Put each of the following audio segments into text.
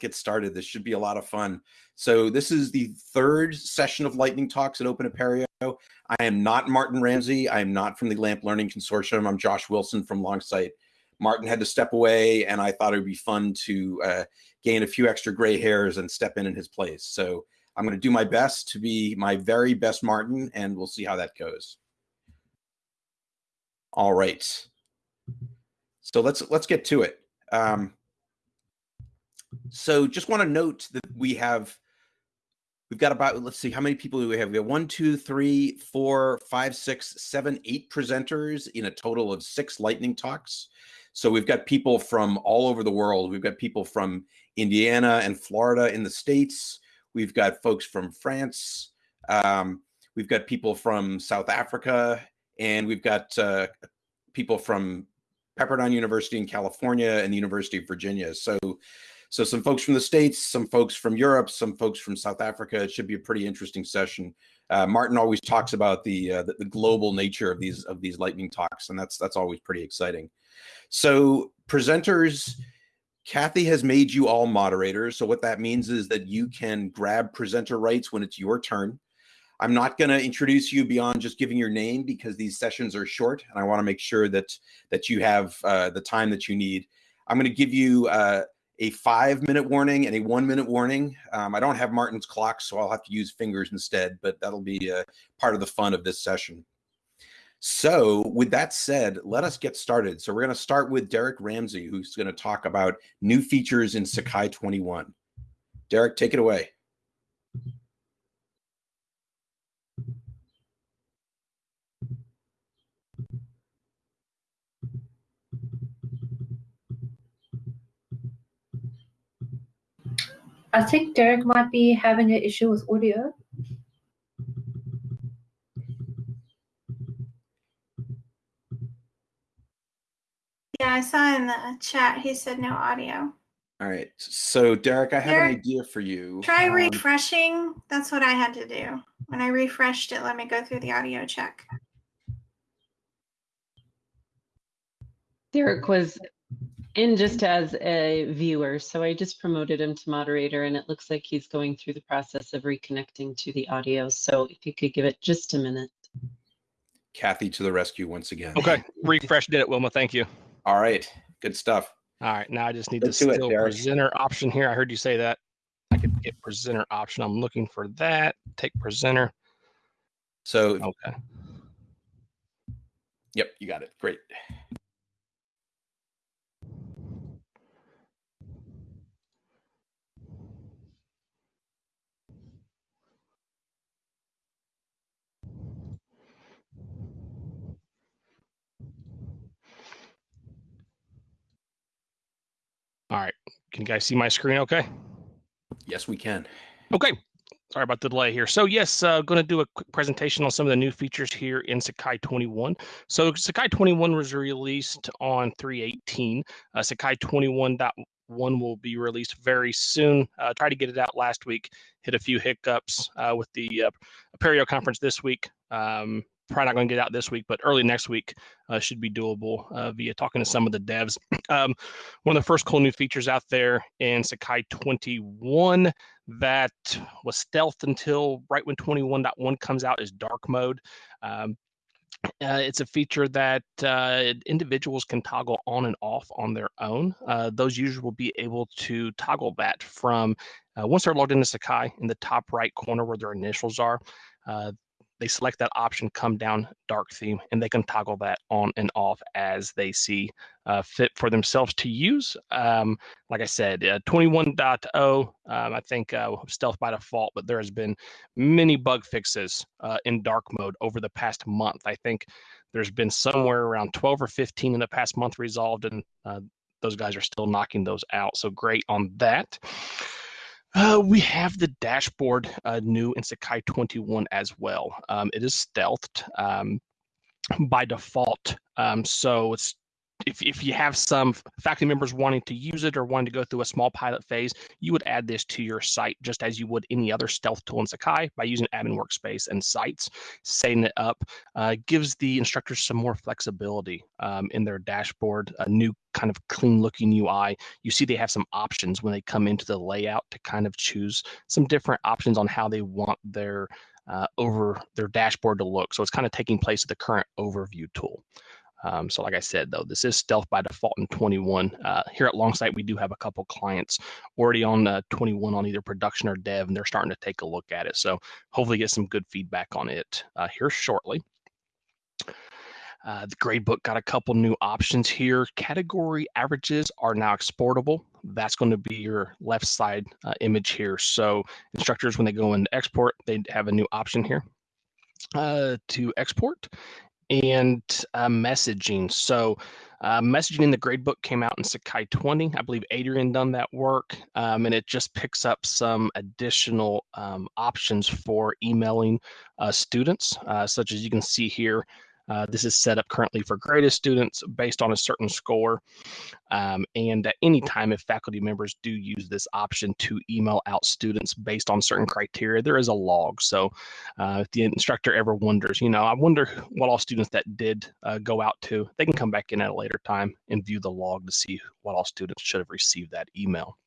get started. This should be a lot of fun. So this is the third session of Lightning Talks at Open Apereo. I am not Martin Ramsey. I am not from the LAMP Learning Consortium. I'm Josh Wilson from Longsight. Martin had to step away, and I thought it would be fun to uh, gain a few extra gray hairs and step in in his place. So I'm going to do my best to be my very best Martin, and we'll see how that goes. All right. So let's let's get to it. Um, so just want to note that we have we've got about let's see how many people do we have? We have one two three four five six seven eight presenters in a total of six lightning talks. So we've got people from all over the world. We've got people from indiana and florida in the states. We've got folks from france. Um, we've got people from south africa. And we've got uh, people from pepperdine university in california and the university of virginia. So so some folks from the States, some folks from Europe, some folks from South Africa. It should be a pretty interesting session. Uh, Martin always talks about the, uh, the, the global nature of these of these lightning talks, and that's that's always pretty exciting. So presenters, Kathy has made you all moderators. So what that means is that you can grab presenter rights when it's your turn. I'm not going to introduce you beyond just giving your name because these sessions are short, and I want to make sure that that you have uh, the time that you need. I'm going to give you uh, a five minute warning and a one minute warning. Um, I don't have Martin's clock, so I'll have to use fingers instead, but that'll be uh, part of the fun of this session. So with that said, let us get started. So we're going to start with Derek Ramsey, who's going to talk about new features in Sakai 21. Derek, take it away. I think Derek might be having an issue with audio. Yeah, I saw in the chat he said no audio. All right. So Derek, I have Derek, an idea for you. Try Um, refreshing. That's what I had to do. When I refreshed it, let me go through the audio check. Derek was in just as a viewer, so I just promoted him to moderator, and it looks like he's going through the process of reconnecting to the audio. So if you could give it just a minute. Kathy to the rescue once again. Okay, refresh did it, Wilma. Thank you. All right. Good stuff. All right, now I just need Let's to do it, still presenter option here. I heard you say that. I could get presenter option. I'm looking for that. Take presenter. So, Okay. yep, you got it. Great. All right. Can you guys see my screen okay? Yes, we can. Okay. Sorry about the delay here. So yes, uh, going to do a quick presentation on some of the new features here in Sakai 21. So Sakai 21 was released on 318. Uh, Sakai 21.1 will be released very soon. Uh, tried to get it out last week. Hit a few hiccups uh, with the uh, Apereo conference this week. Um, probably not going to get out this week, but early next week uh, should be doable uh, via talking to some of the devs. Um, one of the first cool new features out there in Sakai 21 that was stealth until right when 21.1 comes out is dark mode. Um, uh, it's a feature that uh, individuals can toggle on and off on their own. Uh, those users will be able to toggle that from uh, once they're logged into Sakai in the top right corner where their initials are. They select that option, come down dark theme, and they can toggle that on and off as they see uh, fit for themselves to use. Um, like I said, uh, 21.0, um, I think uh, stealth by default, but there has been many bug fixes uh, in dark mode over the past month. I think there's been somewhere around 12 or 15 in the past month resolved, and uh, those guys are still knocking those out. So great on that. Uh, we have the dashboard uh, new in Sakai 21 as well. Um, it is stealthed um, by default, um, so it's if, if you have some faculty members wanting to use it or wanting to go through a small pilot phase, you would add this to your site just as you would any other stealth tool in Sakai by using admin workspace and sites. Setting it up uh, gives the instructors some more flexibility um, in their dashboard, a new kind of clean looking UI. You see they have some options when they come into the layout to kind of choose some different options on how they want their uh, over their dashboard to look. So it's kind of taking place of the current overview tool. Um, so like I said, though, this is stealth by default in 21. Uh, here at Longsight, we do have a couple clients already on uh, 21 on either production or dev, and they're starting to take a look at it. So hopefully get some good feedback on it uh, here shortly. Uh, the gradebook got a couple new options here. Category averages are now exportable. That's going to be your left side uh, image here. So instructors, when they go into export, they have a new option here uh, to export and uh, messaging. So uh, messaging in the gradebook came out in Sakai 20. I believe Adrian done that work, um, and it just picks up some additional um, options for emailing uh, students, uh, such as you can see here. Uh, this is set up currently for graded students based on a certain score. Um, and at any time, if faculty members do use this option to email out students based on certain criteria, there is a log. So uh, if the instructor ever wonders, you know, I wonder what all students that did uh, go out to, they can come back in at a later time and view the log to see what all students should have received that email.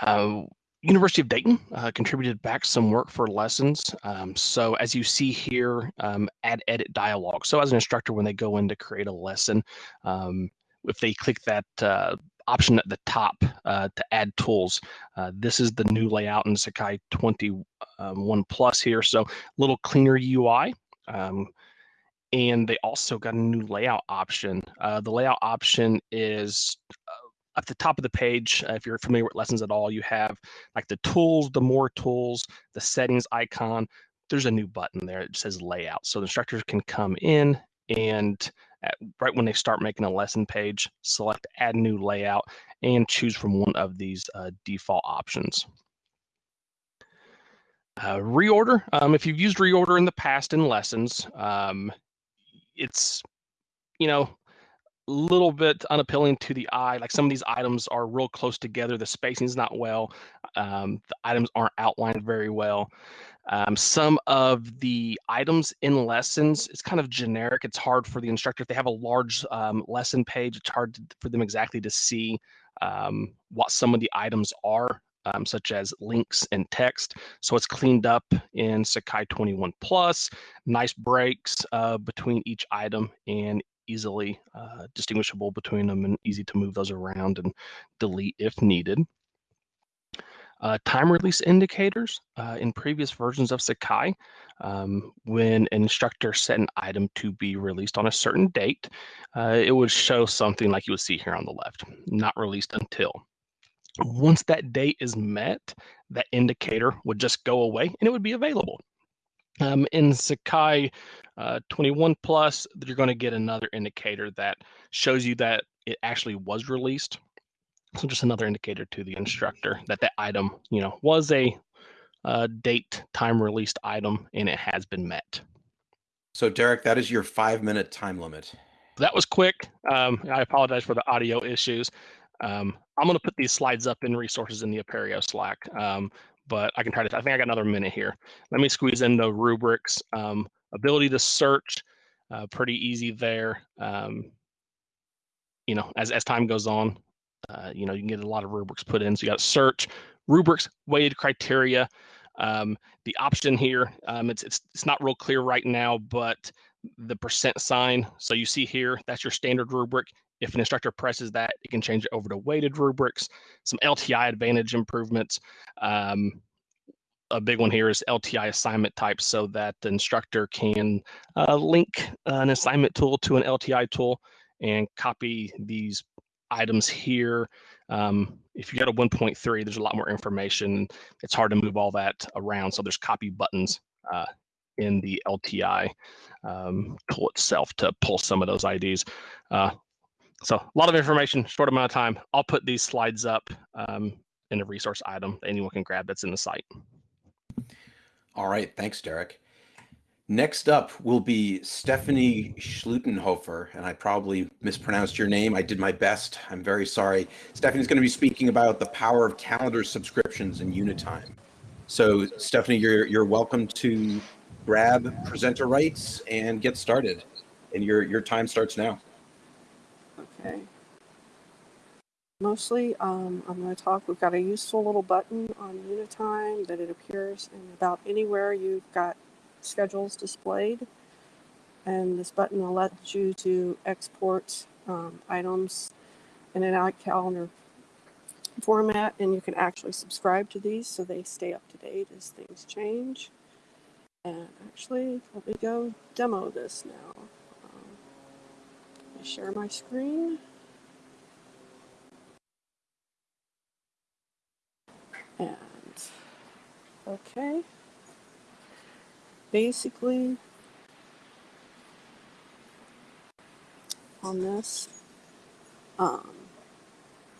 Uh, University of Dayton uh, contributed back some work for lessons. Um, so as you see here, um, add edit dialogue. So as an instructor, when they go in to create a lesson, um, if they click that uh, option at the top uh, to add tools, uh, this is the new layout in Sakai 21 um, Plus here. So a little cleaner UI. Um, and they also got a new layout option. Uh, the layout option is uh, at the top of the page, uh, if you're familiar with lessons at all, you have like the tools, the more tools, the settings icon. There's a new button there. It says layout. So the instructors can come in and at, right when they start making a lesson page, select add new layout and choose from one of these uh, default options. Uh, reorder, um, if you've used reorder in the past in lessons, um, it's, you know, little bit unappealing to the eye. Like some of these items are real close together. The spacing is not well. Um, the items aren't outlined very well. Um, some of the items in lessons, it's kind of generic. It's hard for the instructor. If they have a large um, lesson page, it's hard to, for them exactly to see um, what some of the items are. Um, such as links and text. So it's cleaned up in Sakai 21 Plus, nice breaks uh, between each item and easily uh, distinguishable between them and easy to move those around and delete if needed. Uh, time release indicators uh, in previous versions of Sakai, um, when an instructor set an item to be released on a certain date, uh, it would show something like you would see here on the left, not released until. Once that date is met, that indicator would just go away and it would be available. Um, in Sakai uh, 21 plus, you're going to get another indicator that shows you that it actually was released. So just another indicator to the instructor that that item, you know, was a uh, date time released item and it has been met. So Derek, that is your five minute time limit. That was quick. Um, I apologize for the audio issues. Um, I'm going to put these slides up in resources in the Apereo Slack. Um, but I can try to, I think I got another minute here. Let me squeeze in the rubrics. Um, ability to search, uh, pretty easy there. Um, you know, as, as time goes on, uh, you know, you can get a lot of rubrics put in. So you got search, rubrics, weighted criteria. Um, the option here, um, it's, it's, it's not real clear right now, but the percent sign. So you see here, that's your standard rubric. If an instructor presses that, it can change it over to weighted rubrics, some LTI advantage improvements. Um, a big one here is LTI assignment types so that the instructor can uh, link an assignment tool to an LTI tool and copy these items here. Um, if you go to 1.3, there's a lot more information. It's hard to move all that around. So there's copy buttons uh, in the LTI um, tool itself to pull some of those IDs. Uh, so a lot of information, short amount of time. I'll put these slides up um, in a resource item that anyone can grab that's in the site. All right, thanks, Derek. Next up will be Stephanie Schlutenhofer, and I probably mispronounced your name. I did my best. I'm very sorry. Stephanie's going to be speaking about the power of calendar subscriptions in Unitime. So, Stephanie, you're you're welcome to grab presenter rights and get started. And your your time starts now. Okay. Mostly, um, I'm going to talk. We've got a useful little button on Unitime that it appears in about anywhere you've got schedules displayed. And this button will let you to export um, items in an iCalendar format, and you can actually subscribe to these so they stay up to date as things change. And actually, let me go demo this now. Share my screen. And okay. Basically, on this, um,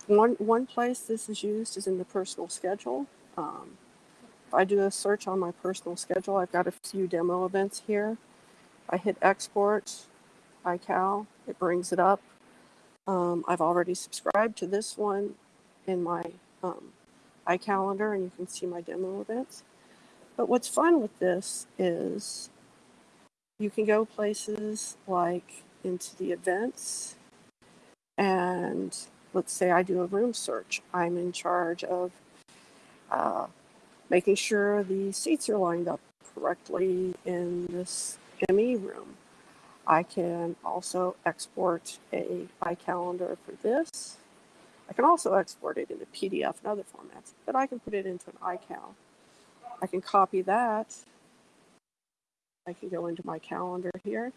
one one place this is used is in the personal schedule. Um, if I do a search on my personal schedule, I've got a few demo events here. I hit export, iCal, it brings it up. Um, I've already subscribed to this one in my um, iCalendar, and you can see my demo events. But what's fun with this is you can go places like into the events, and let's say I do a room search. I'm in charge of uh, making sure the seats are lined up correctly in this ME room. I can also export a iCalendar for this. I can also export it into PDF and other formats, but I can put it into an iCal. I can copy that. I can go into my calendar here.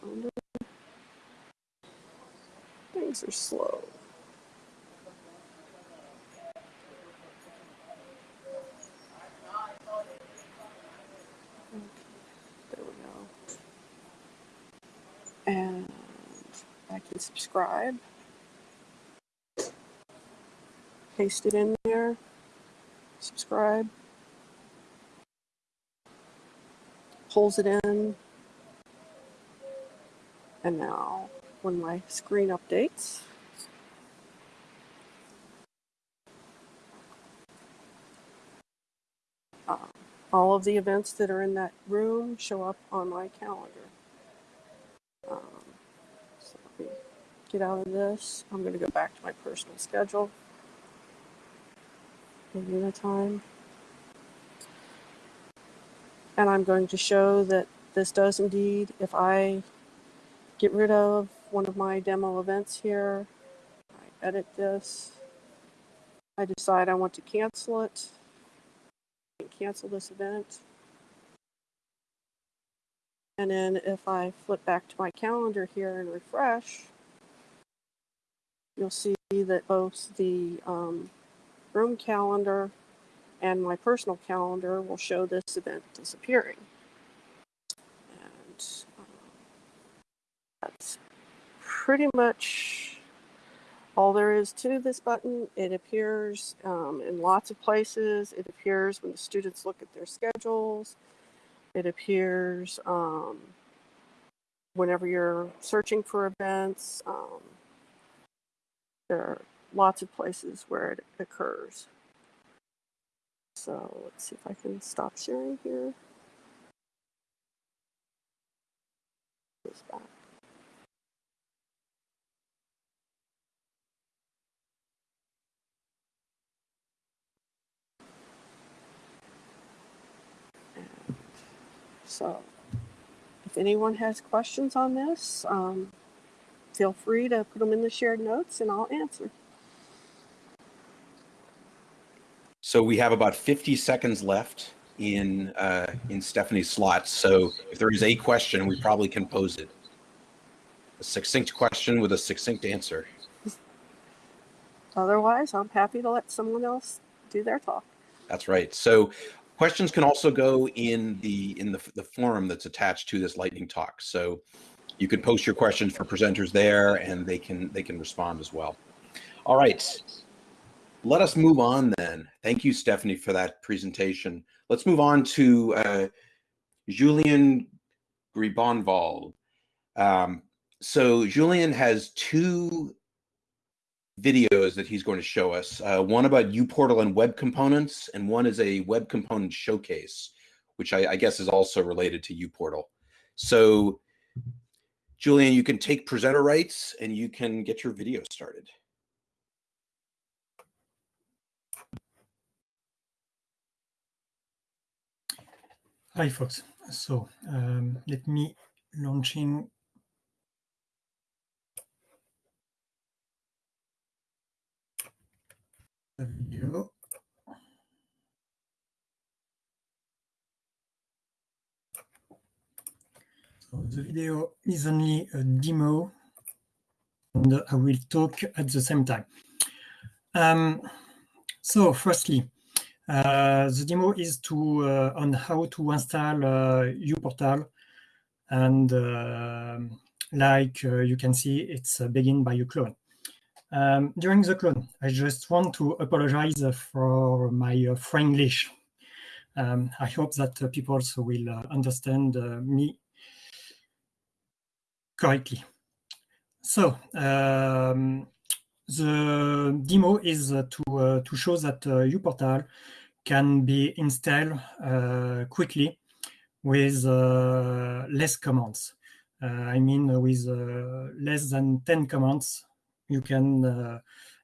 Calendar. Things are slow. Okay, There we go. And Can subscribe. Paste it in there. Subscribe. Pulls it in. And now when my screen updates, uh, all of the events that are in that room show up on my calendar. Um, so let me get out of this. I'm going to go back to my personal schedule in Unitime. And I'm going to show that this does indeed, if I get rid of one of my demo events here, I edit this, I decide I want to cancel it, cancel this event. And then if I flip back to my calendar here and refresh, you'll see that both the um, room calendar and my personal calendar will show this event disappearing. And um, that's pretty much all there is to this button. It appears um, in lots of places. It appears when the students look at their schedules. It appears um, whenever you're searching for events. There are lots of places where it occurs. So let's see if I can stop sharing here. Back. And So if anyone has questions on this, um, feel free to put them in the shared notes and I'll answer. So we have about 50 seconds left in uh, in Stephanie's slot. So if there is a question, we probably can pose it. A succinct question with a succinct answer. Otherwise, I'm happy to let someone else do their talk. That's right. So questions can also go in the in the, the forum that's attached to this lightning talk. So you can post your questions for presenters there and they can they can respond as well. All right. let us move on then. Thank you, Stephanie, for that presentation. Let's move on to uh, Julien Gribonval. Um, so Julien has two videos that he's going to show us. Uh, one about uPortal and web components, and one is a web component showcase, which I, I guess is also related to uPortal. So Julien, you can take presenter rights and you can get your video started. Hi, folks. So um, let me launching the video. So the video is only a demo and I will talk at the same time. Um, so firstly, uh, the demo is to uh, on how to install uh, uPortal and uh, like uh, you can see it's uh, begin by a clone. Um, during the clone, I just want to apologize for my uh, Frenglish. Um, I hope that people also will understand me correctly. So um, the demo is uh, to uh, to show that uh, uPortal can be installed quickly with less commands. I mean, with less than 10 commands, you can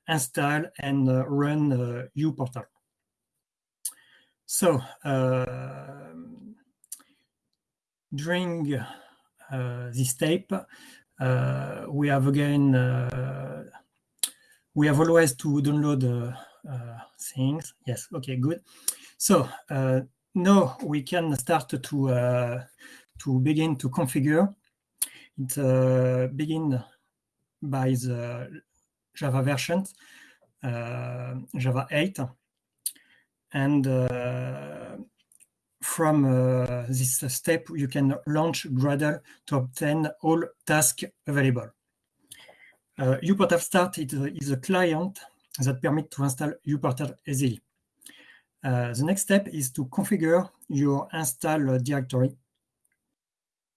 install and run uPortal. So during uh, this tape, uh, we have again, uh, we have always to download things. Yes, okay, good. So now we can start to to begin to configure. It uh, begin by the Java version, uh, Java 8. And uh, from uh, this step, you can launch Gradle to obtain all tasks available. Uh, uPortal Start is, is a client that permits to install uPortal easily. Uh, the next step is to configure your install directory,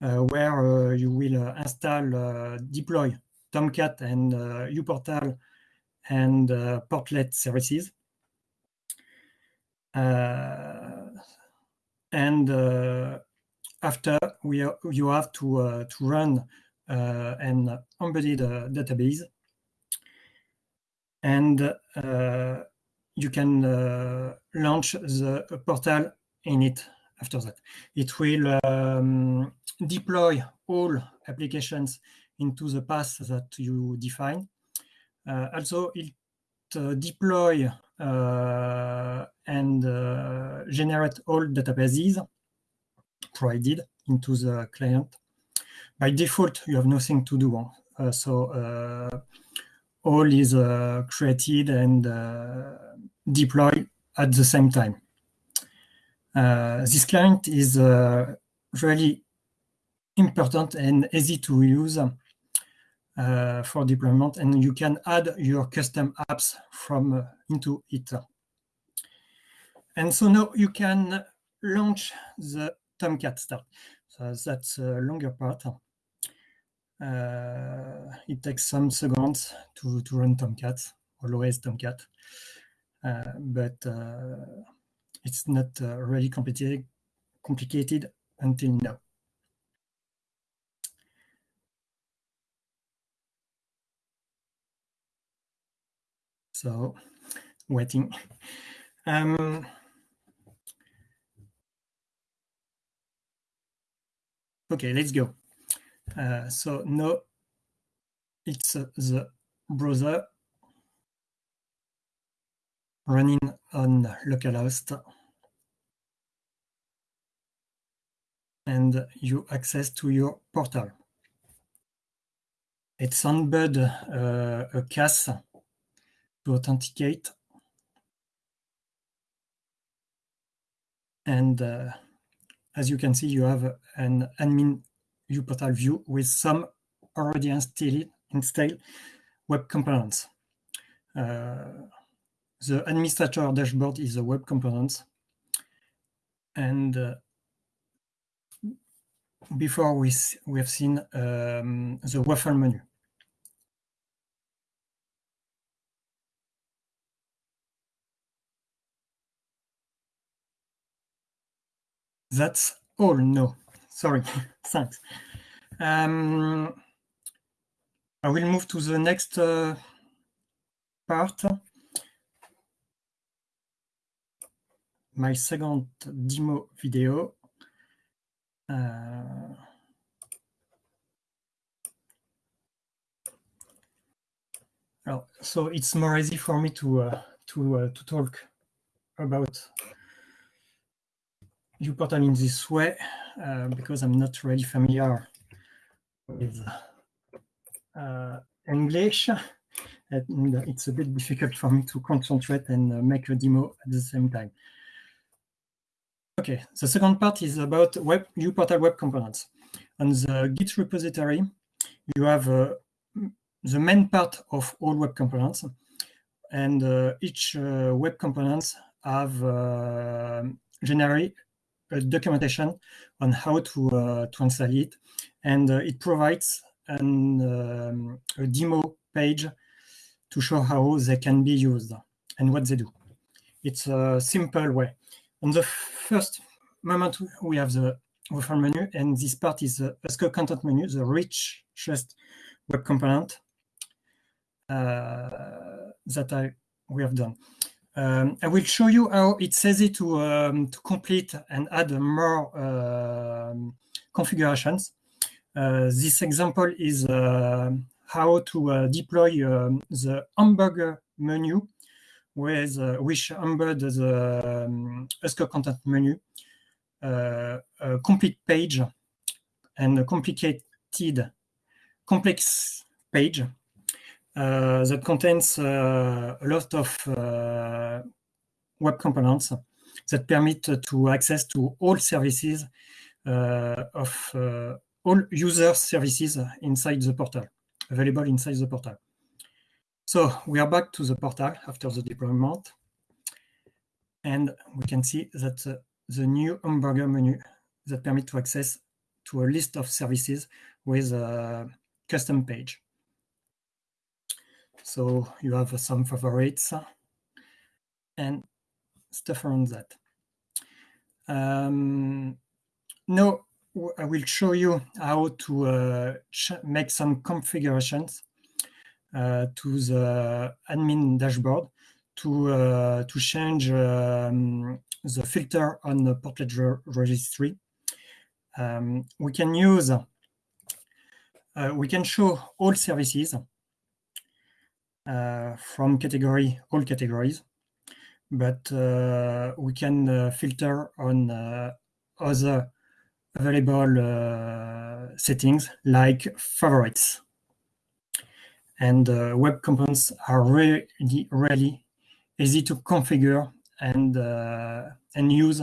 uh, where uh, you will uh, install, deploy Tomcat and uPortal and portlet services. And after we you have to to run an embedded database and uh, you can uh, launch the portal in it after that. It will um, deploy all applications into the path that you define. Uh, also, it uh, deploy uh, and uh, generate all databases provided into the client. By default, you have nothing to do. so all is uh, created and uh, deployed at the same time. Uh, this client is really important and easy to use uh, for deployment and you can add your custom apps from uh, into it. And so now you can launch the Tomcat start. So that's a longer part. Uh, it takes some seconds to, to run Tomcat, always Tomcat, uh, but uh, it's not really complicated, complicated until now. So, waiting. Um, okay, let's go. Uh, so now it's uh, the browser running on localhost and you access to your portal. It's embed uh, a CAS to authenticate and uh, as you can see you have an admin uPortal view with some already installed, installed web components. Uh, the administrator dashboard is a web component. And uh, before we, we have seen um, the waffle menu. That's all. No, sorry. Thanks. Um, I will move to the next uh, part. My second demo video. Uh, well, so it's more easy for me to uh, to uh, to talk about uPortal in this way uh, because I'm not really familiar with uh, English. And it's a bit difficult for me to concentrate and uh, make a demo at the same time. Okay, the second part is about web uPortal web components. On the Git repository, you have uh, the main part of all web components, and uh, each uh, web components have uh, generally documentation on how to uh, install it, and uh, it provides an, um, a demo page to show how they can be used and what they do. It's a simple way. On the first moment, we have the waffle menu, and this part is the ESCO content menu, the richest web component uh, that I we have done. Um, I will show you how it's easy to um, to complete and add more uh, configurations. Uh, this example is uh, how to uh, deploy um, the hamburger menu with uh, which embed the um, content menu, uh, a complete page and a complicated, complex page that contains uh, a lot of uh, web components that permit to access to all services of all user services inside the portal, available inside the portal. So we are back to the portal after the deployment. And we can see that uh, the new hamburger menu that permit to access to a list of services with a custom page. So you have some favorites and stuff around that. Um, now I will show you how to uh, make some configurations uh, to the admin dashboard to uh, to change um, the filter on the portlet re registry. Um, we can use uh, we can show all services from category, all categories, but uh, we can uh, filter on other available settings like favorites. And web components are really, really easy to configure and uh, and use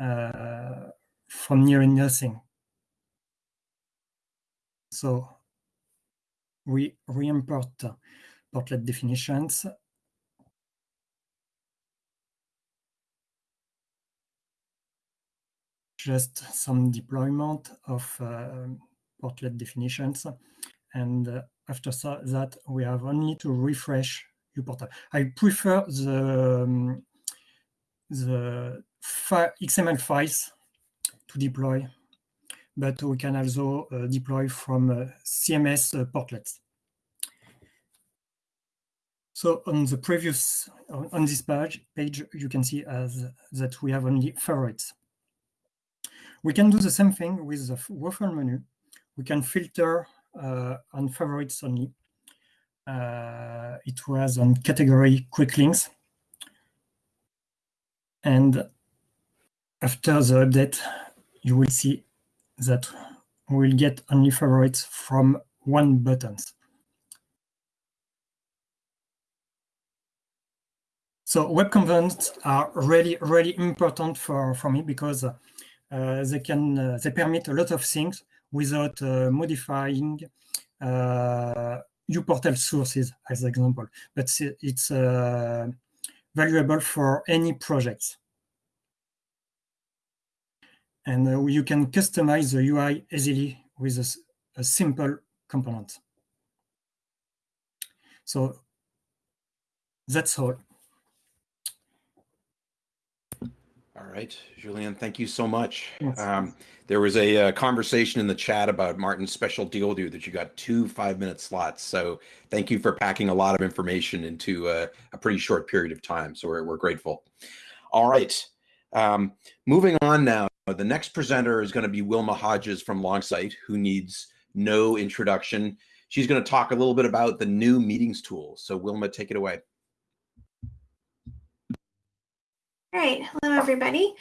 uh, from near nothing. So we re-import portlet definitions. Just some deployment of uh, portlet definitions. And uh, after that, we have only to refresh uPortal. I prefer the, um, the XML files to deploy, but we can also uh, deploy from uh, CMS uh, portlets. So on the previous, on this page, page you can see as that we have only favorites. We can do the same thing with the waffle menu. We can filter uh, on favorites only. Uh, it was on category quick links. And after the update, you will see that we will get only favorites from one buttons. So web components are really, really important for, for me because uh, they can uh, they permit a lot of things without uh, modifying uh, uPortal sources as an example, but it's uh, valuable for any projects. And uh, you can customize the UI easily with a, a simple component. So that's all. All right, Julien, thank you so much. Yes. Um, there was a, uh conversation in the chat about Martin's special deal with you that you got two five minute slots. So thank you for packing a lot of information into a, a pretty short period of time. So we're, we're grateful. All right, um, moving on now. The next presenter is going to be Wilma Hodges from Longsight, who needs no introduction. She's going to talk a little bit about the new meetings tool. So Wilma, take it away. All right, hello everybody.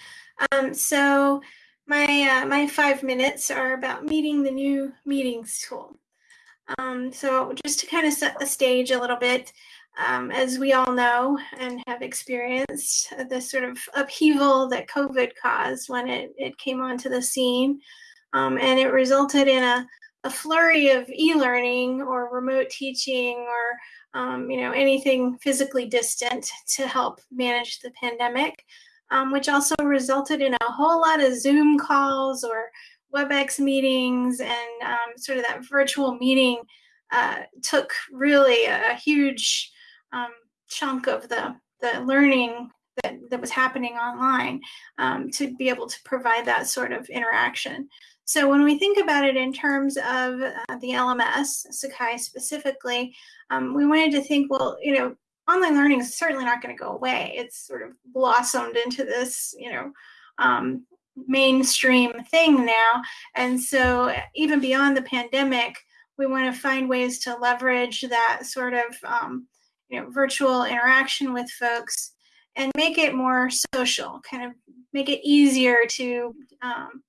Um, so my uh, my five minutes are about meeting the new meetings tool. Um, so just to kind of set the stage a little bit, um, as we all know and have experienced uh, the sort of upheaval that COVID caused when it, it came onto the scene, um, and it resulted in a, a flurry of e-learning or remote teaching or um, you know, anything physically distant to help manage the pandemic, um, which also resulted in a whole lot of Zoom calls or WebEx meetings and um, sort of that virtual meeting uh, took really a, huge um, chunk of the, the learning that, that was happening online um, to be able to provide that sort of interaction. So when we think about it in terms of uh, the LMS, Sakai specifically, um, we wanted to think, well, you know, online learning is certainly not going to go away. It's sort of blossomed into this, you know, um, mainstream thing now. And so even beyond the pandemic, we want to find ways to leverage that sort of, um, you know, virtual interaction with folks and make it more social, kind of make it easier to um,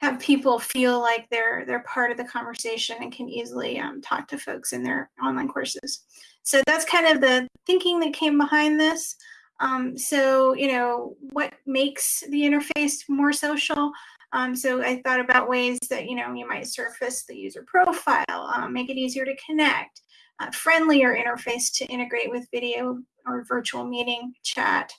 have people feel like they're they're part of the conversation and can easily um, talk to folks in their online courses. So that's kind of the thinking that came behind this. Um, so you know what makes the interface more social. Um, so I thought about ways that you know you might surface the user profile, um, make it easier to connect, a friendlier interface to integrate with video or virtual meeting chat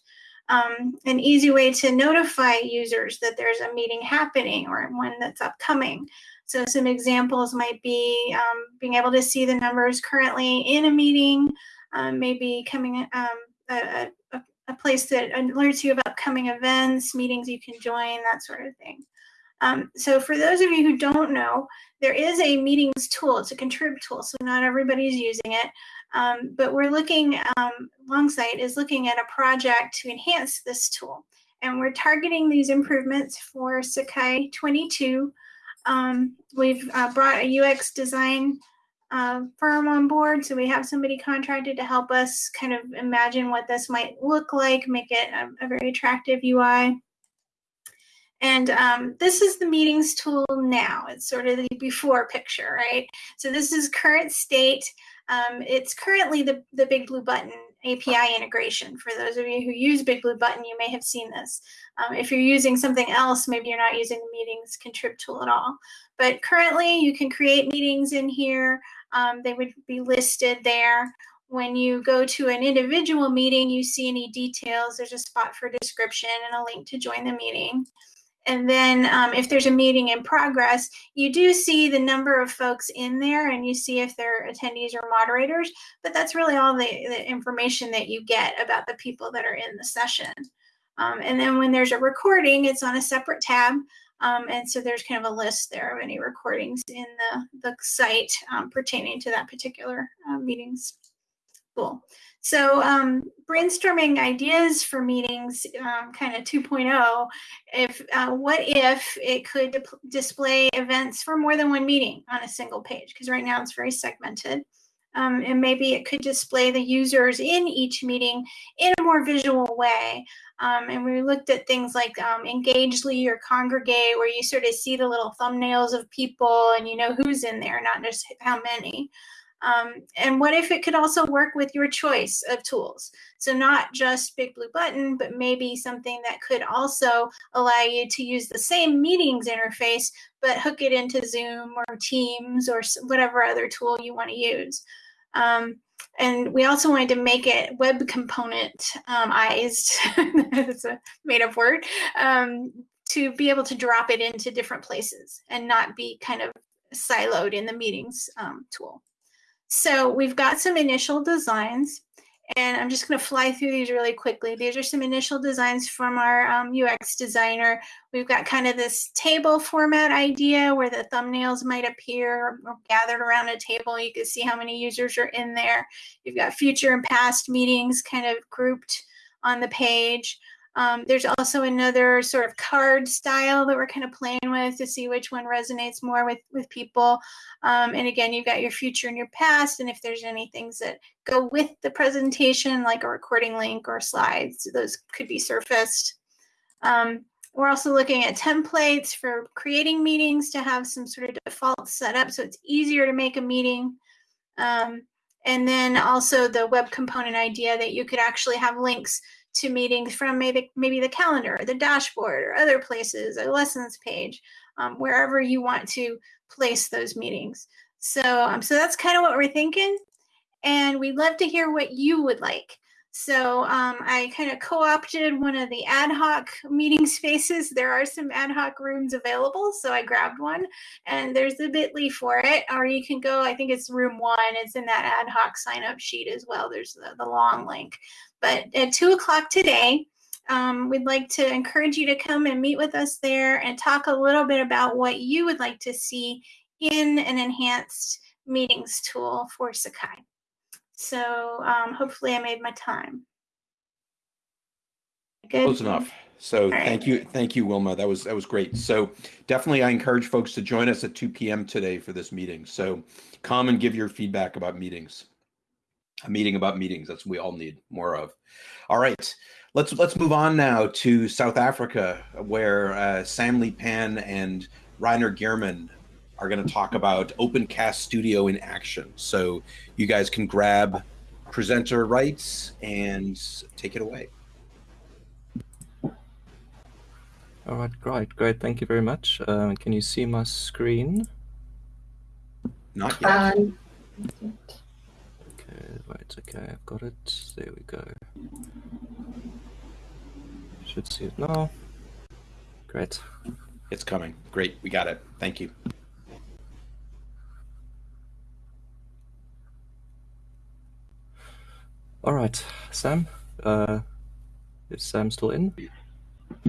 um, an easy way to notify users that there's a meeting happening or one that's upcoming. So some examples might be um, being able to see the numbers currently in a meeting, um, maybe coming um, a, a, a, place that alerts you of upcoming events, meetings you can join, that sort of thing. Um, so for those of you who don't know, there is a meetings tool. It's a contrib tool, so not everybody's using it. Um, but we're looking, um, Longsight is looking at a project to enhance this tool. And we're targeting these improvements for Sakai 22. Um, we've uh, brought a UX design uh, firm on board. So we have somebody contracted to help us kind of imagine what this might look like, make it a, a very attractive UI. And um, this is the meetings tool now. It's sort of the before picture, right? So this is current state. Um, it's currently the, the Big Blue Button API integration. For those of you who use Big Blue Button, you may have seen this. Um, if you're using something else, maybe you're not using the meetings contrib tool at all. But currently, you can create meetings in here. Um, they would be listed there. When you go to an individual meeting, you see any details. There's a spot for description and a link to join the meeting. And then um, if there's a meeting in progress, you do see the number of folks in there and you see if they're attendees or moderators, but that's really all the, the information that you get about the people that are in the session. Um, and then when there's a recording, it's on a separate tab. Um, and so there's kind of a list there of any recordings in the, the site um, pertaining to that particular uh, meetings. Cool. So um, brainstorming ideas for meetings, um, kind of 2.0. If uh, what if it could display events for more than one meeting on a single page? Because right now it's very segmented. Um, and maybe it could display the users in each meeting in a more visual way. Um, and we looked at things like um, Engagely or Congregate, where you sort of see the little thumbnails of people and you know who's in there, not just how many. Um, and what if it could also work with your choice of tools? So not just Big Blue Button, but maybe something that could also allow you to use the same meetings interface, but hook it into Zoom or Teams or whatever other tool you want to use. Um, and we also wanted to make it web component um, it's a made up word, um, to be able to drop it into different places and not be kind of siloed in the meetings um, tool. So we've got some initial designs and I'm just going to fly through these really quickly. These are some initial designs from our um, UX designer. We've got kind of this table format idea where the thumbnails might appear gathered around a table. You can see how many users are in there. You've got future and past meetings kind of grouped on the page. Um, there's also another sort of card style that we're kind of playing with to see which one resonates more with, with people. Um, and again, you've got your future and your past. And if there's any things that go with the presentation, like a recording link or slides, those could be surfaced. Um, we're also looking at templates for creating meetings to have some sort of default setup so it's easier to make a meeting. Um, and then also the web component idea that you could actually have links to meetings from maybe maybe the calendar, or the dashboard, or other places, a lessons page, um, wherever you want to place those meetings. So, um, so that's kind of what we're thinking, and we'd love to hear what you would like. So um, I kind of co-opted one of the ad hoc meeting spaces. There are some ad hoc rooms available, so I grabbed one, and there's a Bitly for it. Or you can go. I think it's room one. It's in that ad hoc sign-up sheet as well. There's the, the long link. But at two o'clock today, um, we'd like to encourage you to come and meet with us there and talk a little bit about what you would like to see in an enhanced meetings tool for Sakai. So um, hopefully I made my time. Good. Close enough. So thank you, thank you, Wilma. That was that was great. So definitely, I encourage folks to join us at 2 p.m. today for this meeting. So come and give your feedback about meetings a meeting about meetings. That's what we all need more of. All right, let's let's move on now to South Africa, where uh, Sam Lee Pan and Reiner Geerman are going to talk about OpenCast Studio in action. So you guys can grab presenter rights and take it away. All right, great, great. Thank you very much. Uh, can you see my screen? Not yet. Um, right, okay, I've got it. There we go. Should see it now. Great. It's coming. Great, we got it. Thank you. All right, Sam. Uh, is Sam still in?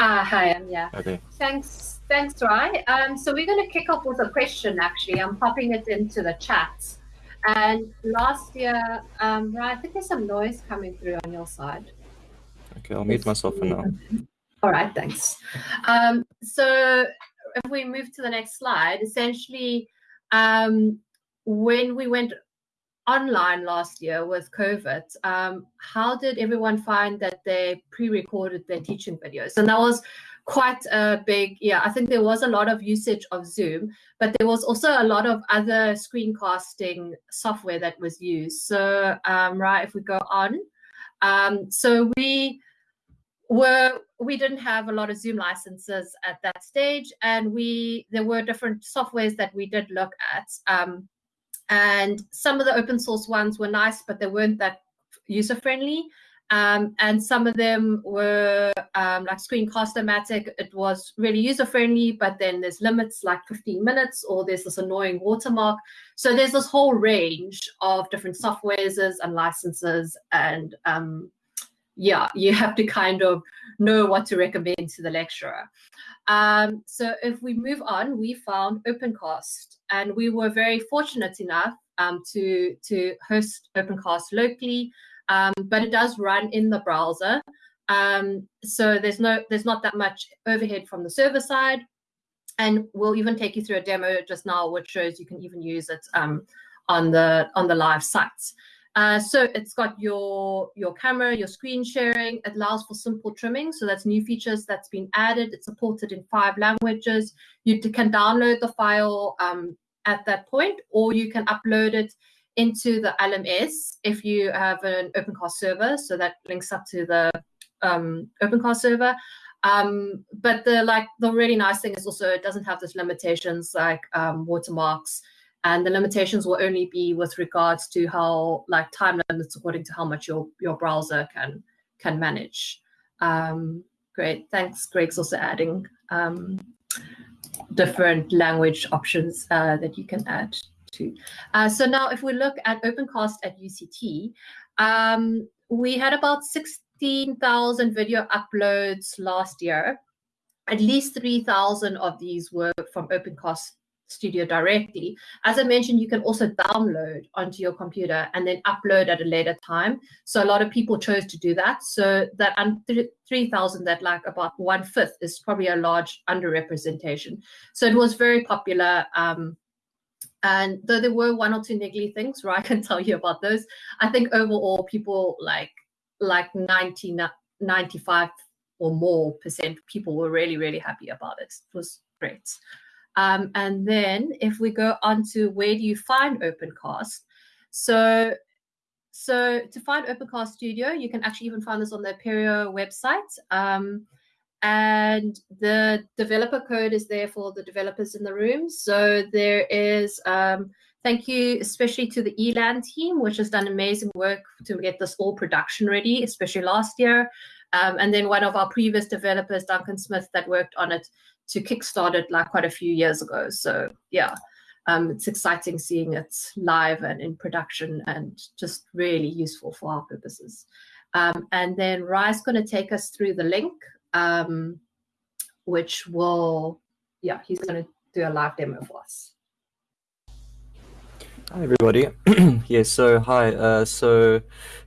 Uh, hi, I'm yeah. Okay. Thanks, thanks, Rye. Um, so we're going to kick off with a question. Actually, I'm popping it into the chat. And last year, um, Ryan, I think there's some noise coming through on your side. Okay, I'll mute myself for now. All right, thanks. Um, so if we move to the next slide, essentially, um, when we went online last year with COVID, um, how did everyone find that they pre-recorded their teaching videos? And that was quite a big, yeah, I think there was a lot of usage of Zoom, but there was also a lot of other screencasting software that was used. So, um, right, if we go on, um, so we were we didn't have a lot of Zoom licenses at that stage, and we there were different softwares that we did look at, um, and some of the open source ones were nice, but they weren't that user friendly. Um, and some of them were um, like Screencast-O-Matic. It was really user friendly, but then there's limits like 15 minutes, or there's this annoying watermark. So there's this whole range of different softwares and licenses, and um, yeah, you have to kind of know what to recommend to the lecturer. Um, so if we move on, we found OpenCast, and we were very fortunate enough um, to to host OpenCast locally um, but it does run in the browser. Um, so there's no there's not that much overhead from the server side. And we'll even take you through a demo just now, which shows you can even use it um, on the on the live sites. Uh, so it's got your your camera, your screen sharing. It allows for simple trimming. So that's new features that's been added. It's supported in five languages. You can download the file um, at that point, or you can upload it into the LMS if you have an OpenCast server, so that links up to the um, OpenCast server. Um, but the like the really nice thing is also it doesn't have those limitations like um, watermarks, and the limitations will only be with regards to how like time limits according to how much your your browser can can manage. Um, great, thanks. Greg's also adding um, different language options uh, that you can add to. Uh, so now, if we look at OpenCast at UCT, um, we had about six 15,000 video uploads last year. At least 3,000 of these were from OpenCast Studio directly. As I mentioned, you can also download onto your computer and then upload at a later time. So a lot of people chose to do that. So that 3,000, that like about one fifth is probably a large underrepresentation. So it was very popular. Um, and though there were one or two niggly things, right, I can tell you about those. I think overall people like like 90, 95 or more percent people were really, really happy about it. It was great. Um, and then if we go on to where do you find OpenCast? So, so to find OpenCast Studio, you can actually even find this on the Apereo website. Um, and the developer code is there for the developers in the room. So there is um, Thank you, especially to the ELAN team, which has done amazing work to get this all production ready, especially last year. Um, and then one of our previous developers, Duncan Smith, that worked on it to kickstart it like quite a few years ago. So yeah, um, it's exciting seeing it live and in production and just really useful for our purposes. Um, and then Rai's going to take us through the link, um, which will, yeah, he's going to do a live demo for us. Hi everybody. yeah, so hi. Uh, so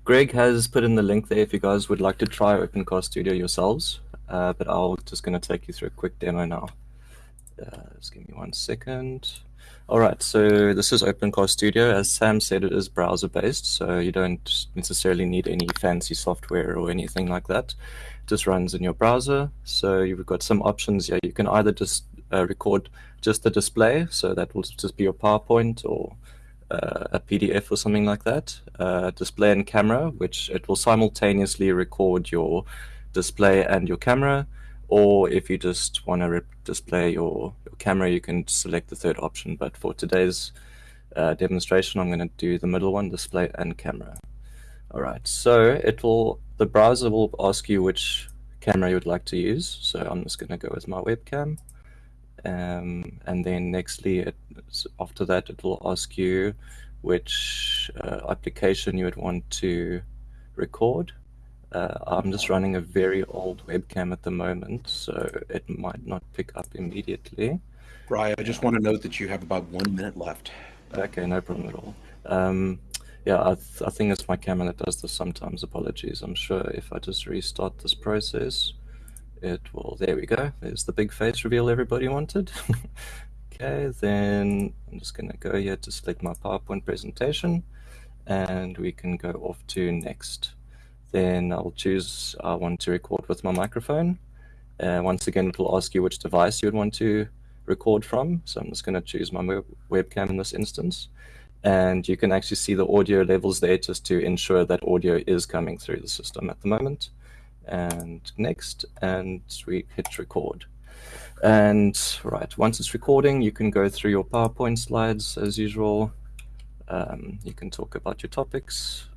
Greg has put in the link there if you guys would like to try OpenCast Studio yourselves. Uh, but I'll just going to take you through a quick demo now. Uh, just give me one second. All right, so this is OpenCast Studio. As Sam said, it is browser-based, so you don't necessarily need any fancy software or anything like that. It just runs in your browser. So you've got some options. Yeah, you can either just uh, record just the display, so that will just be your PowerPoint or uh, a PDF or something like that, uh, display and camera, which it will simultaneously record your display and your camera. Or if you just want to display your, your camera, you can select the third option. But for today's uh, demonstration, I'm going to do the middle one, display and camera. All right, so it will the browser will ask you which camera you would like to use. So I'm just going to go with my webcam. Um, and then nextly, it, after that, it will ask you which uh, application you would want to record. Uh, I'm just running a very old webcam at the moment, so it might not pick up immediately. Brian, I just want to note that you have about one minute left. Okay, no problem at all. Um, yeah, I, th I think it's my camera that does this sometimes. Apologies. I'm sure if I just restart this process, it will, there we go. There's the big face reveal everybody wanted. okay, then I'm just gonna go here to select my PowerPoint presentation and we can go off to next. Then I'll choose, I want to record with my microphone. Uh, once again, it will ask you which device you would want to record from. So I'm just gonna choose my webcam in this instance. And you can actually see the audio levels there just to ensure that audio is coming through the system at the moment and next, and we hit record. And right, once it's recording, you can go through your PowerPoint slides as usual. Um, you can talk about your topics.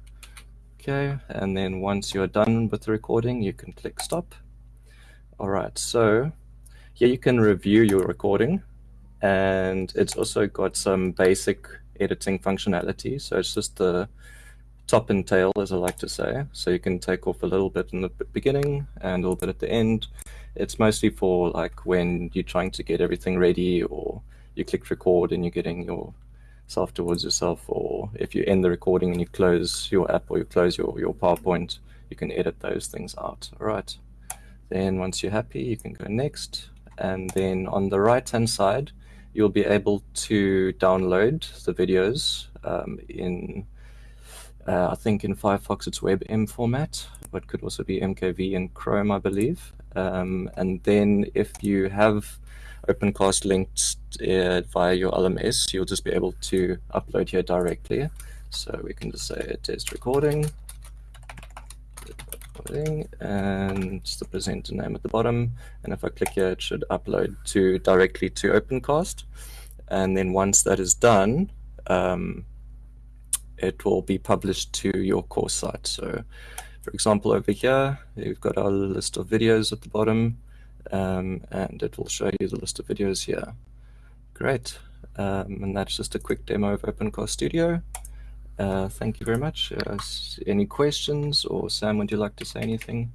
Okay, and then once you're done with the recording, you can click stop. All right, so here you can review your recording and it's also got some basic editing functionality. So it's just the top and tail, as I like to say. So you can take off a little bit in the beginning and a little bit at the end. It's mostly for like when you're trying to get everything ready or you click record and you're getting your self towards yourself or if you end the recording and you close your app or you close your, your PowerPoint, you can edit those things out. All right. Then once you're happy, you can go next. And then on the right hand side, you'll be able to download the videos um, in uh, I think in Firefox it's WebM format, but could also be MKV in Chrome, I believe. Um, and then if you have OpenCast linked uh, via your LMS, you'll just be able to upload here directly. So we can just say test recording, and the presenter name at the bottom. And if I click here, it should upload to directly to OpenCast. And then once that is done, um, it will be published to your course site. So for example, over here, you've got our list of videos at the bottom, um, and it will show you the list of videos here. Great. Um, and that's just a quick demo of OpenCast Studio. Uh, thank you very much. Uh, any questions or Sam, would you like to say anything?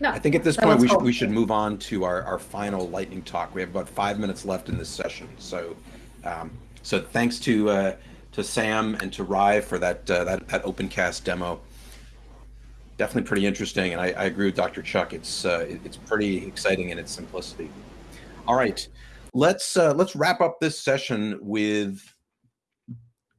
No, I think at this point we should we should move on to our, our final lightning talk. We have about five minutes left in this session. So um, so thanks to uh, to Sam and to Rye for that uh, that that OpenCast demo. Definitely pretty interesting, and I, I agree with Dr. Chuck. It's uh, it- it's pretty exciting in its simplicity. All right, let's uh, let's wrap up this session with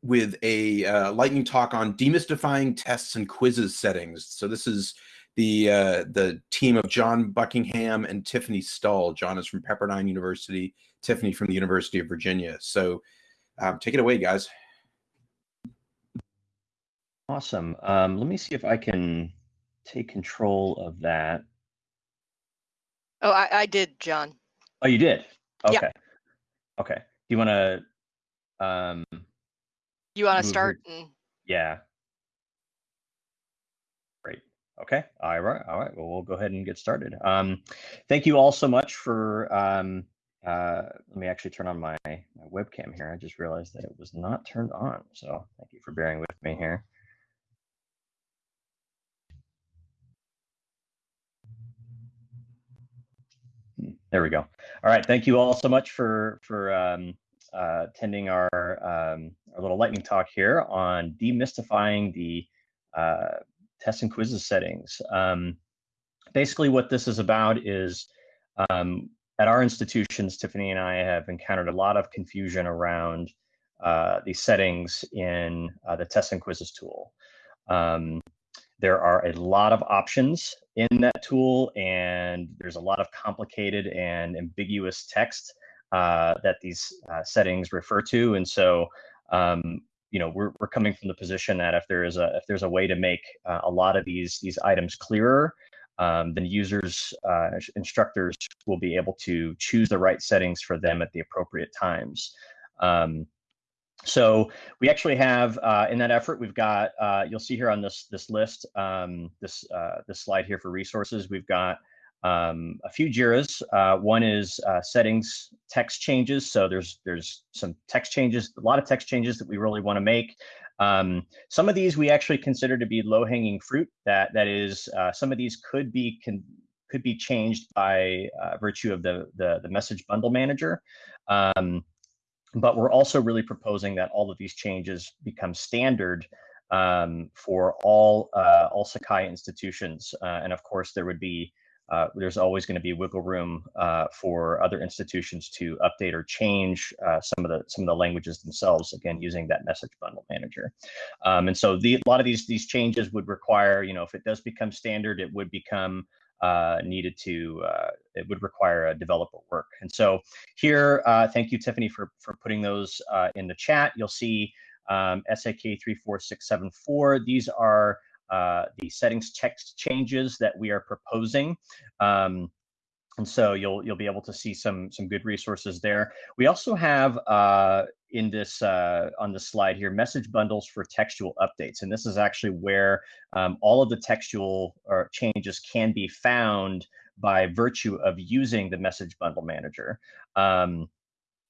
with a uh, lightning talk on demystifying tests and quizzes settings. So this is the uh, the team of John Buckingham and Tiffany Stull. John is from Pepperdine University, Tiffany from the University of Virginia. So um, take it away, guys. Awesome. Um, let me see if I can take control of that. Oh, I, I did, John. Oh, you did? Yeah. Okay. Okay. Do you want to, um, You want to start? And yeah. Great. Okay. All right. All right. Well, we'll go ahead and get started. Um, thank you all so much for, um, uh, let me actually turn on my, my webcam here. I just realized that it was not turned on. So thank you for bearing with me here. There we go. All right. Thank you all so much for for um, uh, attending our um, our little lightning talk here on demystifying the uh, test and quizzes settings. Um, basically, what this is about is um, at our institutions, Tiffany and I have encountered a lot of confusion around uh, the settings in uh, the test and quizzes tool. Um, there are a lot of options in that tool, and there's a lot of complicated and ambiguous text uh, that these uh, settings refer to. And so, um, you know, we're, we're coming from the position that if there is a if there's a way to make uh, a lot of these these items clearer, um, then users, uh, instructors will be able to choose the right settings for them at the appropriate times. Um, so we actually have uh, in that effort, we've got uh, you'll see here on this this list, um, this uh, this slide here for resources. We've got um, a few Jiras. Uh, one is uh, settings text changes. So there's there's some text changes, a lot of text changes that we really want to make. Um, some of these we actually consider to be low hanging fruit. That that is, uh, some of these could be can could be changed by virtue of the, the the message bundle manager. Um, but we're also really proposing that all of these changes become standard um, for all uh, all Sakai institutions. Uh, and of course, there would be uh, there's always going to be wiggle room uh, for other institutions to update or change uh, some of the some of the languages themselves. Again, using that message bundle manager. Um, and so the, a lot of these these changes would require, you know, if it does become standard, it would become uh, needed to uh, it would require a developer work. And so here, uh, thank you, Tiffany, for for putting those uh, in the chat. You'll see um, SAK 34674. These are uh, the settings text changes that we are proposing. Um, and so you'll you'll be able to see some some good resources there. We also have uh, in this uh, on the slide here message bundles for textual updates, and this is actually where um, all of the textual or changes can be found by virtue of using the message bundle manager. Um,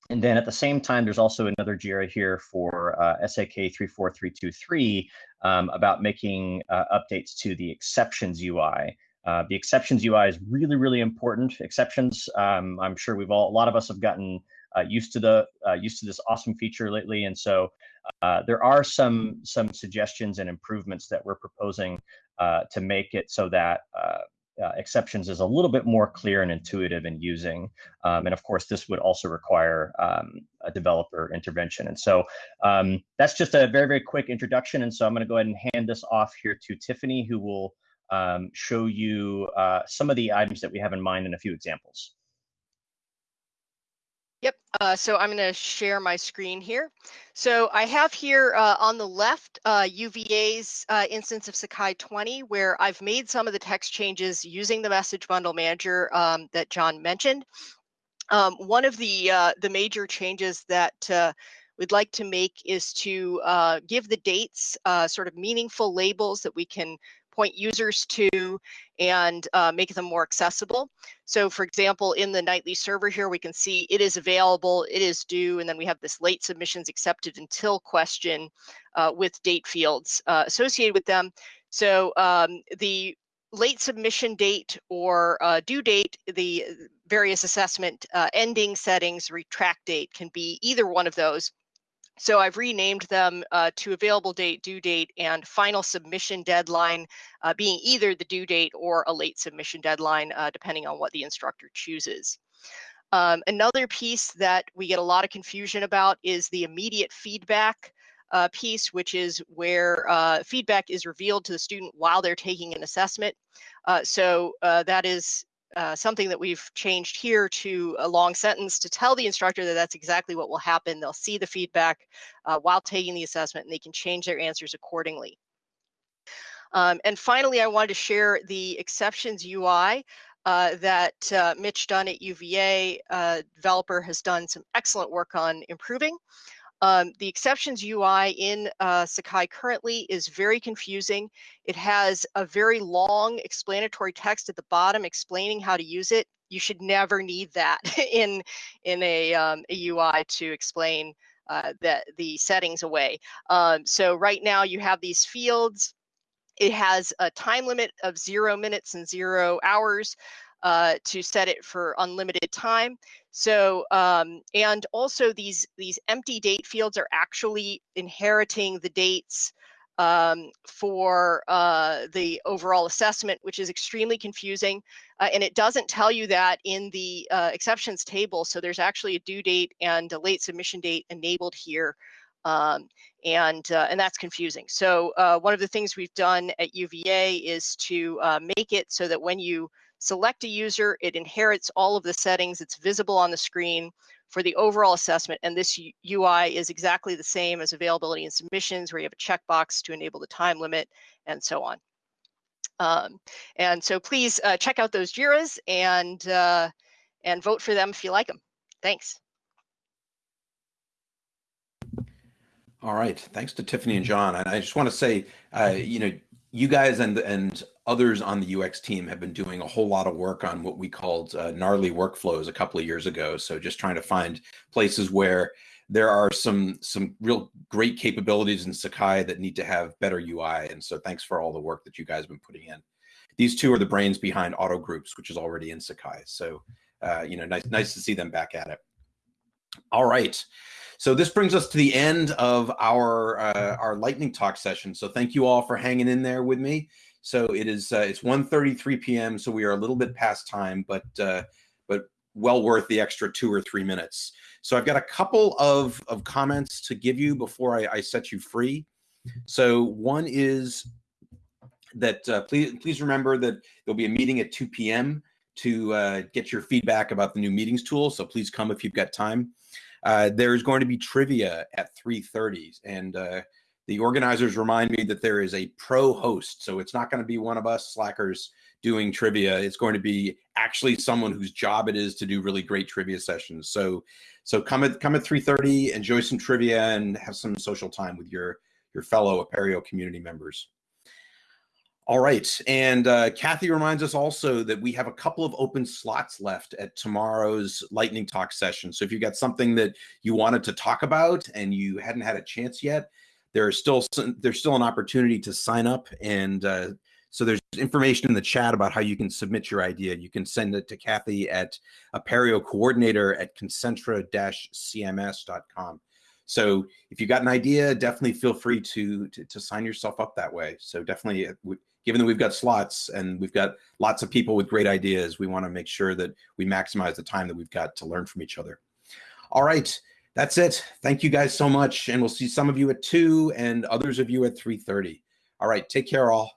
and then at the same time, there's also another JIRA here for uh, SAK 34323 um, about making uh, updates to the exceptions UI. Uh, the exceptions UI is really, really important. Exceptions, um, I'm sure we've all, a lot of us have gotten uh, used to the uh, used to this awesome feature lately, and so uh, there are some some suggestions and improvements that we're proposing uh, to make it so that uh, uh, exceptions is a little bit more clear and intuitive in using. Um, and of course, this would also require um, a developer intervention. And so um, that's just a very, very quick introduction. And so I'm going to go ahead and hand this off here to Tiffany, who will um, show you uh, some of the items that we have in mind and a few examples. Yep. Uh, so I'm going to share my screen here. So I have here uh, on the left uh, UVA's uh, instance of Sakai 20, where I've made some of the text changes using the message bundle manager um, that John mentioned. Um, one of the uh, the major changes that uh, we'd like to make is to give the dates sort of meaningful labels that we can point users to and uh, make them more accessible. So for example, in the nightly server here, we can see it is available, it is due, and then we have this late submissions accepted until question uh, with date fields uh, associated with them. So um, the late submission date or uh, due date, the various assessment uh, ending settings, retract date can be either one of those. So I've renamed them uh, to available date, due date, and final submission deadline uh, being either the due date or a late submission deadline, uh, depending on what the instructor chooses. Um, another piece that we get a lot of confusion about is the immediate feedback uh, piece, which is where uh, feedback is revealed to the student while they're taking an assessment. Uh, so that is uh, something that we've changed here to a long sentence to tell the instructor that that's exactly what will happen. They'll see the feedback uh, while taking the assessment and they can change their answers accordingly. Um, and finally, I wanted to share the exceptions UI uh, that uh, Mitch Dunn at UVA uh, developer has done some excellent work on improving. Um, the exceptions UI in uh, Sakai currently is very confusing. It has a very long explanatory text at the bottom explaining how to use it. You should never need that in, in a, um, a UI to explain uh, the, the settings away. Um, so right now you have these fields. It has a time limit of zero minutes and zero hours uh, to set it for unlimited time. So, um, and also these, these empty date fields are actually inheriting the dates um, for uh, the overall assessment, which is extremely confusing. Uh, and it doesn't tell you that in the uh, exceptions table. So there's actually a due date and a late submission date enabled here. Um, and, uh, and that's confusing. So uh, one of the things we've done at UVA is to make it so that when you select a user, it inherits all of the settings. It's visible on the screen for the overall assessment. And this UI is exactly the same as availability and submissions where you have a checkbox to enable the time limit and so on. Um, and so please uh, check out those JIRAs and, uh, and vote for them if you like them. Thanks. All right. Thanks to Tiffany and John. And I just want to say, uh, you know, you guys and and others on the UX team have been doing a whole lot of work on what we called uh, gnarly workflows a couple of years ago. So just trying to find places where there are some some real great capabilities in Sakai that need to have better UI. And so thanks for all the work that you guys have been putting in. These two are the brains behind Auto Groups, which is already in Sakai. So uh, you know, nice nice to see them back at it. All right. So this brings us to the end of our uh, our lightning talk session. So thank you all for hanging in there with me. So it is uh, it's 1:33 p.m. So we are a little bit past time, but uh, but well worth the extra two or three minutes. So I've got a couple of of comments to give you before I, I set you free. So one is that uh, please please remember that there'll be a meeting at 2 p.m. to uh, get your feedback about the new meetings tool. So please come if you've got time. Uh, there's going to be trivia at 3.30 and uh, the organizers remind me that there is a pro host. So it's not going to be one of us slackers doing trivia. It's going to be actually someone whose job it is to do really great trivia sessions. So so come at come at 3.30, enjoy some trivia and have some social time with your your fellow Apereo community members. All right. And uh, Kathy reminds us also that we have a couple of open slots left at tomorrow's Lightning Talk session. So if you've got something that you wanted to talk about and you hadn't had a chance yet, there's still there's still an opportunity to sign up. And uh, so there's information in the chat about how you can submit your idea. You can send it to Kathy at Apereo coordinator at concentra-cms.com. So if you got an idea, definitely feel free to, to, to sign yourself up that way. So definitely uh, given that we've got slots and we've got lots of people with great ideas, we want to make sure that we maximize the time that we've got to learn from each other. All right, that's it. Thank you guys so much. And we'll see some of you at 2 and others of you at 3.30. All right, take care all.